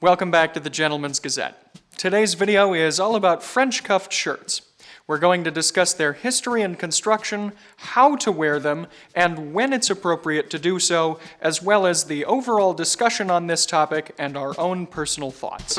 Welcome back to the Gentleman's Gazette. Today's video is all about French cuffed shirts. We're going to discuss their history and construction, how to wear them, and when it's appropriate to do so, as well as the overall discussion on this topic and our own personal thoughts.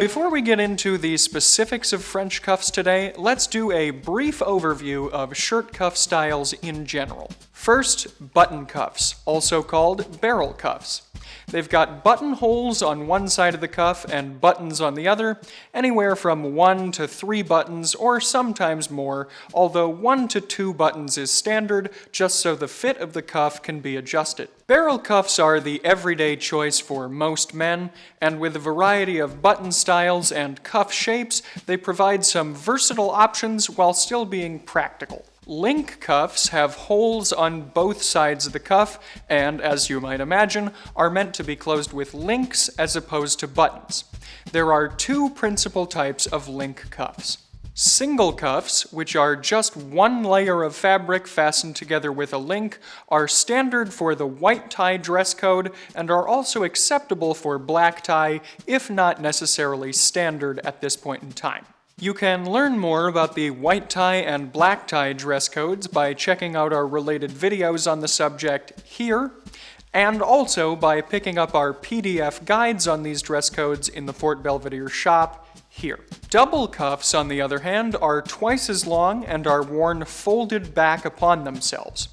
Before we get into the specifics of French cuffs today, let's do a brief overview of shirt cuff styles in general. First, button cuffs, also called barrel cuffs. They've got buttonholes on one side of the cuff and buttons on the other, anywhere from one to three buttons or sometimes more, although one to two buttons is standard just so the fit of the cuff can be adjusted. Barrel cuffs are the everyday choice for most men, and with a variety of button styles and cuff shapes, they provide some versatile options while still being practical. Link cuffs have holes on both sides of the cuff and, as you might imagine, are meant to be closed with links as opposed to buttons. There are two principal types of link cuffs. Single cuffs, which are just one layer of fabric fastened together with a link, are standard for the white tie dress code and are also acceptable for black tie, if not necessarily standard at this point in time. You can learn more about the white tie and black tie dress codes by checking out our related videos on the subject here, and also by picking up our PDF guides on these dress codes in the Fort Belvedere shop here. Double cuffs, on the other hand, are twice as long and are worn folded back upon themselves.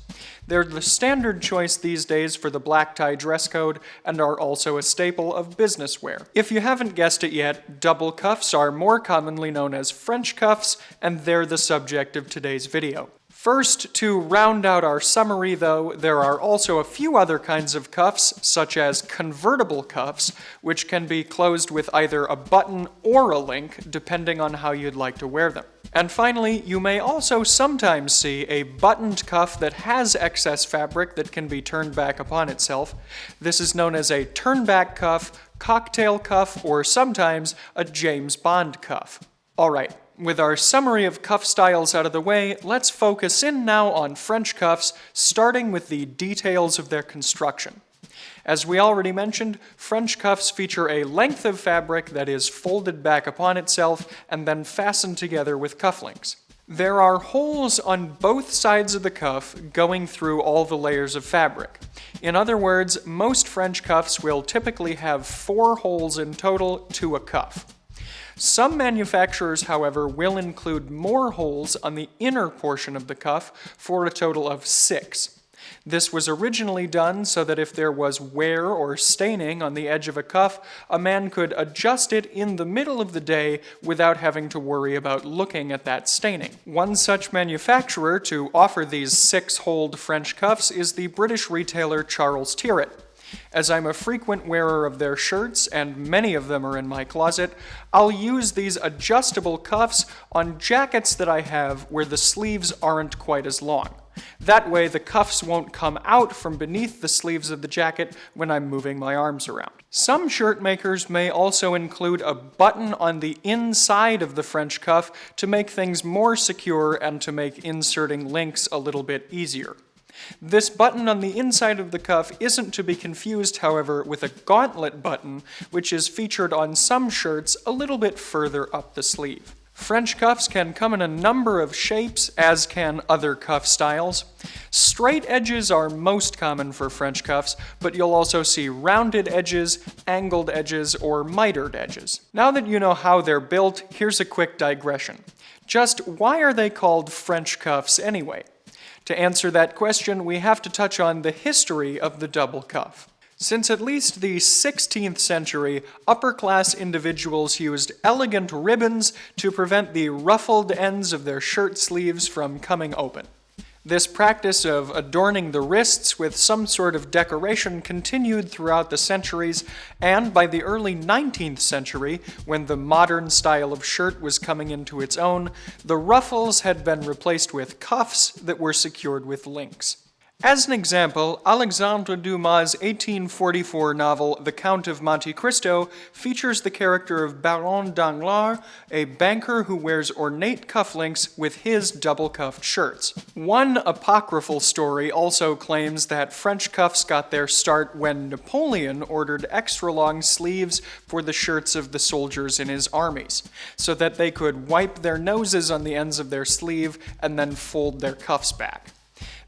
They're the standard choice these days for the black tie dress code and are also a staple of business wear. If you haven't guessed it yet, double cuffs are more commonly known as French cuffs, and they're the subject of today's video. First, to round out our summary though, there are also a few other kinds of cuffs, such as convertible cuffs, which can be closed with either a button or a link, depending on how you'd like to wear them. And finally, you may also sometimes see a buttoned cuff that has excess fabric that can be turned back upon itself. This is known as a turnback cuff, cocktail cuff, or sometimes a James Bond cuff. Alright, with our summary of cuff styles out of the way, let's focus in now on French cuffs, starting with the details of their construction. As we already mentioned, French cuffs feature a length of fabric that is folded back upon itself and then fastened together with cufflinks. There are holes on both sides of the cuff going through all the layers of fabric. In other words, most French cuffs will typically have four holes in total to a cuff. Some manufacturers, however, will include more holes on the inner portion of the cuff for a total of six. This was originally done so that if there was wear or staining on the edge of a cuff, a man could adjust it in the middle of the day without having to worry about looking at that staining. One such manufacturer to offer these six-holed French cuffs is the British retailer Charles Tyrwhitt. As I'm a frequent wearer of their shirts, and many of them are in my closet, I'll use these adjustable cuffs on jackets that I have where the sleeves aren't quite as long. That way the cuffs won't come out from beneath the sleeves of the jacket when I'm moving my arms around. Some shirt makers may also include a button on the inside of the French cuff to make things more secure and to make inserting links a little bit easier. This button on the inside of the cuff isn't to be confused, however, with a gauntlet button, which is featured on some shirts a little bit further up the sleeve. French cuffs can come in a number of shapes, as can other cuff styles. Straight edges are most common for French cuffs, but you'll also see rounded edges, angled edges, or mitered edges. Now that you know how they're built, here's a quick digression. Just why are they called French cuffs anyway? To answer that question, we have to touch on the history of the double cuff. Since at least the 16th century, upper-class individuals used elegant ribbons to prevent the ruffled ends of their shirt sleeves from coming open. This practice of adorning the wrists with some sort of decoration continued throughout the centuries, and by the early 19th century, when the modern style of shirt was coming into its own, the ruffles had been replaced with cuffs that were secured with links. As an example, Alexandre Dumas' 1844 novel The Count of Monte Cristo features the character of Baron Danglars, a banker who wears ornate cufflinks with his double-cuffed shirts. One apocryphal story also claims that French cuffs got their start when Napoleon ordered extra-long sleeves for the shirts of the soldiers in his armies, so that they could wipe their noses on the ends of their sleeve and then fold their cuffs back.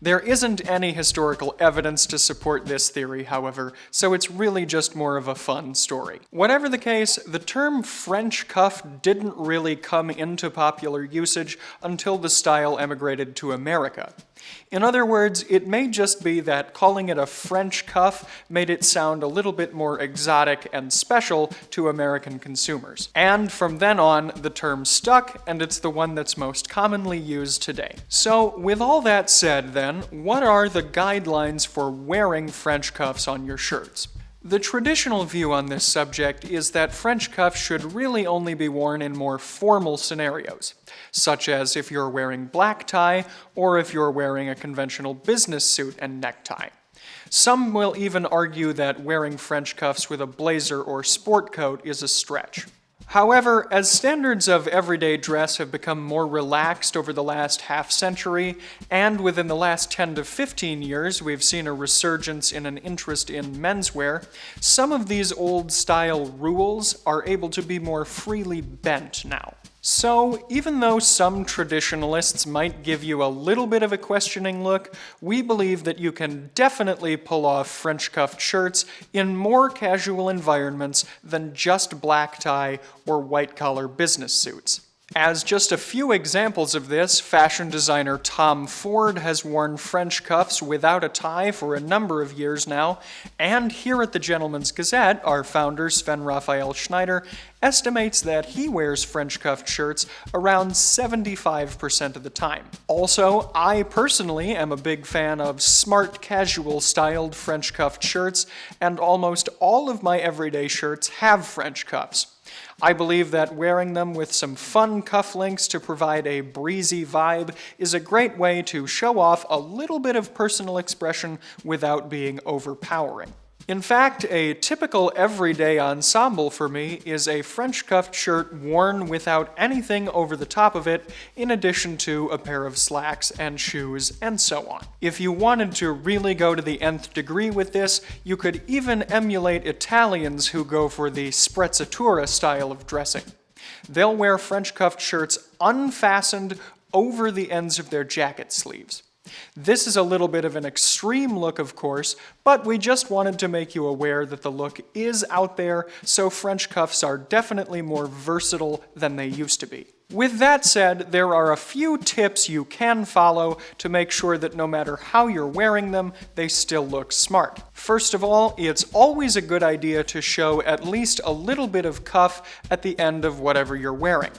There isn't any historical evidence to support this theory, however, so it's really just more of a fun story. Whatever the case, the term French cuff didn't really come into popular usage until the style emigrated to America. In other words, it may just be that calling it a French cuff made it sound a little bit more exotic and special to American consumers. And from then on, the term stuck, and it's the one that's most commonly used today. So, with all that said then, what are the guidelines for wearing French cuffs on your shirts? The traditional view on this subject is that French cuffs should really only be worn in more formal scenarios, such as if you're wearing black tie or if you're wearing a conventional business suit and necktie. Some will even argue that wearing French cuffs with a blazer or sport coat is a stretch. However, as standards of everyday dress have become more relaxed over the last half century, and within the last 10 to 15 years we've seen a resurgence in an interest in menswear, some of these old style rules are able to be more freely bent now. So, even though some traditionalists might give you a little bit of a questioning look, we believe that you can definitely pull off French cuffed shirts in more casual environments than just black tie or white collar business suits. As just a few examples of this, fashion designer Tom Ford has worn French cuffs without a tie for a number of years now, and here at the Gentleman's Gazette, our founder Sven Raphael Schneider estimates that he wears French cuffed shirts around 75% of the time. Also, I personally am a big fan of smart casual styled French cuffed shirts, and almost all of my everyday shirts have French cuffs. I believe that wearing them with some fun cufflinks to provide a breezy vibe is a great way to show off a little bit of personal expression without being overpowering. In fact, a typical everyday ensemble for me is a French cuffed shirt worn without anything over the top of it, in addition to a pair of slacks and shoes, and so on. If you wanted to really go to the nth degree with this, you could even emulate Italians who go for the sprezzatura style of dressing. They'll wear French cuffed shirts unfastened over the ends of their jacket sleeves. This is a little bit of an extreme look, of course, but we just wanted to make you aware that the look is out there, so French cuffs are definitely more versatile than they used to be. With that said, there are a few tips you can follow to make sure that no matter how you're wearing them, they still look smart. First of all, it's always a good idea to show at least a little bit of cuff at the end of whatever you're wearing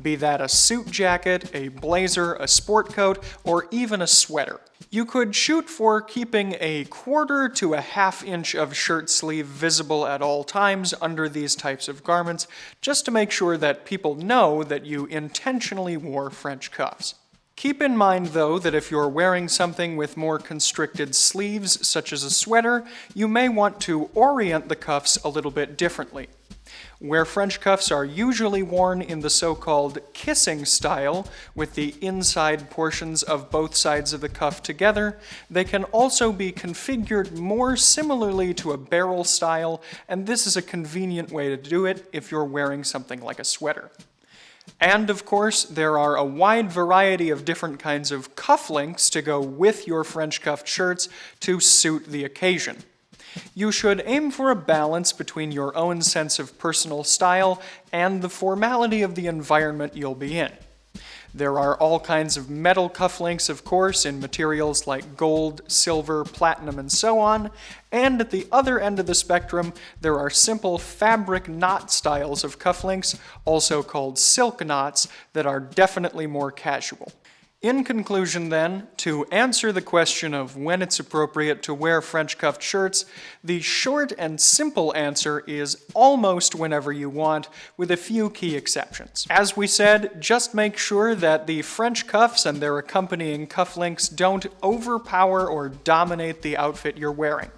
be that a suit jacket, a blazer, a sport coat, or even a sweater. You could shoot for keeping a quarter to a half inch of shirt sleeve visible at all times under these types of garments, just to make sure that people know that you intentionally wore French cuffs. Keep in mind though that if you're wearing something with more constricted sleeves, such as a sweater, you may want to orient the cuffs a little bit differently. Where French cuffs are usually worn in the so-called kissing style, with the inside portions of both sides of the cuff together, they can also be configured more similarly to a barrel style, and this is a convenient way to do it if you're wearing something like a sweater. And of course, there are a wide variety of different kinds of cufflinks to go with your French cuffed shirts to suit the occasion. You should aim for a balance between your own sense of personal style and the formality of the environment you'll be in. There are all kinds of metal cufflinks, of course, in materials like gold, silver, platinum, and so on. And at the other end of the spectrum, there are simple fabric knot styles of cufflinks, also called silk knots, that are definitely more casual. In conclusion, then, to answer the question of when it's appropriate to wear French cuffed shirts, the short and simple answer is almost whenever you want, with a few key exceptions. As we said, just make sure that the French cuffs and their accompanying cufflinks don't overpower or dominate the outfit you're wearing.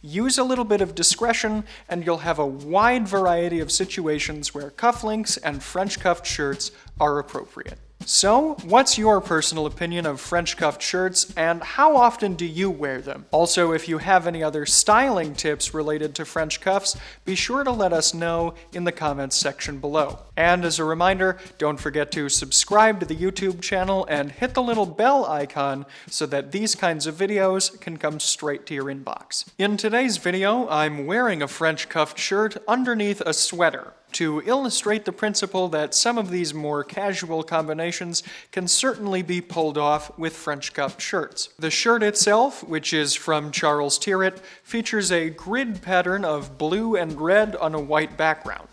Use a little bit of discretion and you'll have a wide variety of situations where cufflinks and French cuffed shirts are appropriate. So, what's your personal opinion of French cuffed shirts and how often do you wear them? Also, if you have any other styling tips related to French cuffs, be sure to let us know in the comments section below. And as a reminder, don't forget to subscribe to the YouTube channel and hit the little bell icon so that these kinds of videos can come straight to your inbox. In today's video, I'm wearing a French cuffed shirt underneath a sweater to illustrate the principle that some of these more casual combinations can certainly be pulled off with French cuff shirts. The shirt itself, which is from Charles Tyrwhitt, features a grid pattern of blue and red on a white background.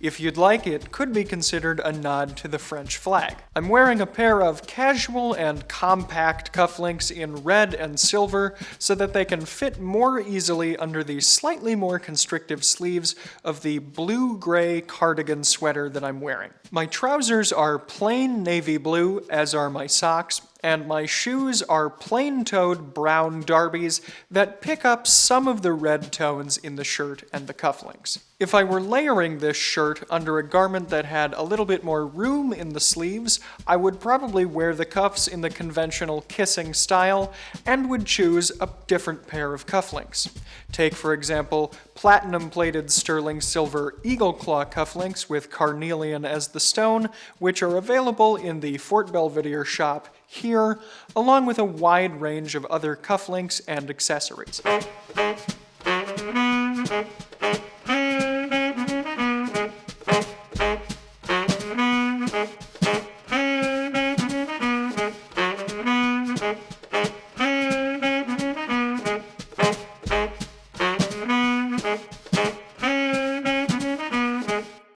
If you'd like, it could be considered a nod to the French flag. I'm wearing a pair of casual and compact cufflinks in red and silver so that they can fit more easily under the slightly more constrictive sleeves of the blue-gray cardigan sweater that I'm wearing. My trousers are plain navy blue, as are my socks, and my shoes are plain-toed brown derbies that pick up some of the red tones in the shirt and the cufflinks. If I were layering this shirt under a garment that had a little bit more room in the sleeves, I would probably wear the cuffs in the conventional kissing style and would choose a different pair of cufflinks. Take, for example, platinum-plated sterling silver eagle claw cufflinks with carnelian as the stone, which are available in the Fort Belvedere shop here, along with a wide range of other cufflinks and accessories.